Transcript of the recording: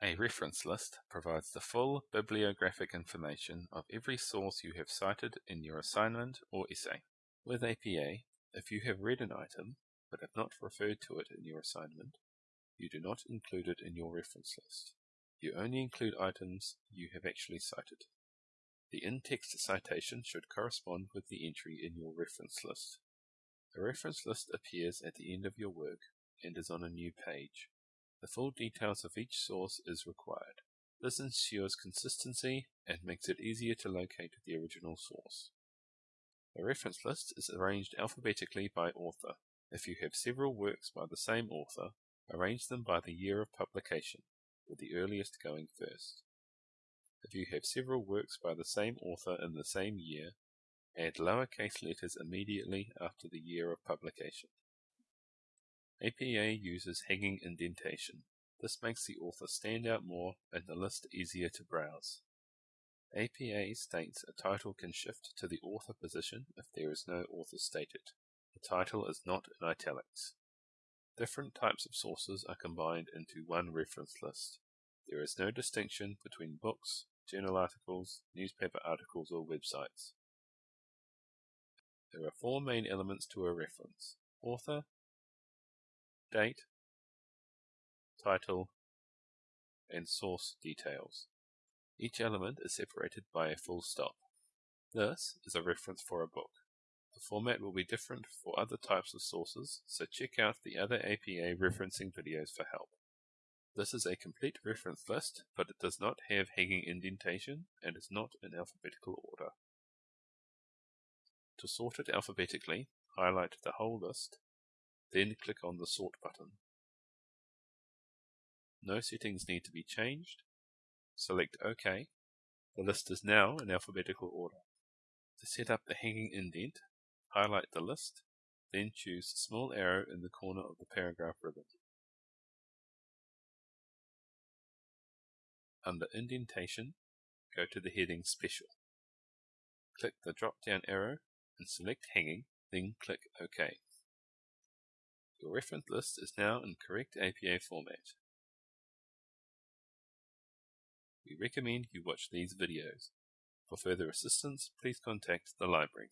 A reference list provides the full bibliographic information of every source you have cited in your assignment or essay. With APA, if you have read an item but have not referred to it in your assignment, you do not include it in your reference list. You only include items you have actually cited. The in-text citation should correspond with the entry in your reference list. A reference list appears at the end of your work and is on a new page. The full details of each source is required. This ensures consistency and makes it easier to locate the original source. A reference list is arranged alphabetically by author. If you have several works by the same author, arrange them by the year of publication, with the earliest going first. If you have several works by the same author in the same year, add lowercase letters immediately after the year of publication. APA uses hanging indentation. This makes the author stand out more and the list easier to browse. APA states a title can shift to the author position if there is no author stated. The title is not in italics. Different types of sources are combined into one reference list. There is no distinction between books, journal articles, newspaper articles, or websites. There are four main elements to a reference author, date, title, and source details. Each element is separated by a full stop. This is a reference for a book. The format will be different for other types of sources, so check out the other APA referencing videos for help. This is a complete reference list, but it does not have hanging indentation and is not in alphabetical order. To sort it alphabetically, highlight the whole list then click on the Sort button. No settings need to be changed. Select OK. The list is now in alphabetical order. To set up the hanging indent, highlight the list, then choose the small arrow in the corner of the paragraph ribbon. Under Indentation, go to the heading Special. Click the drop-down arrow and select Hanging, then click OK. Your reference list is now in correct APA format. We recommend you watch these videos. For further assistance, please contact the library.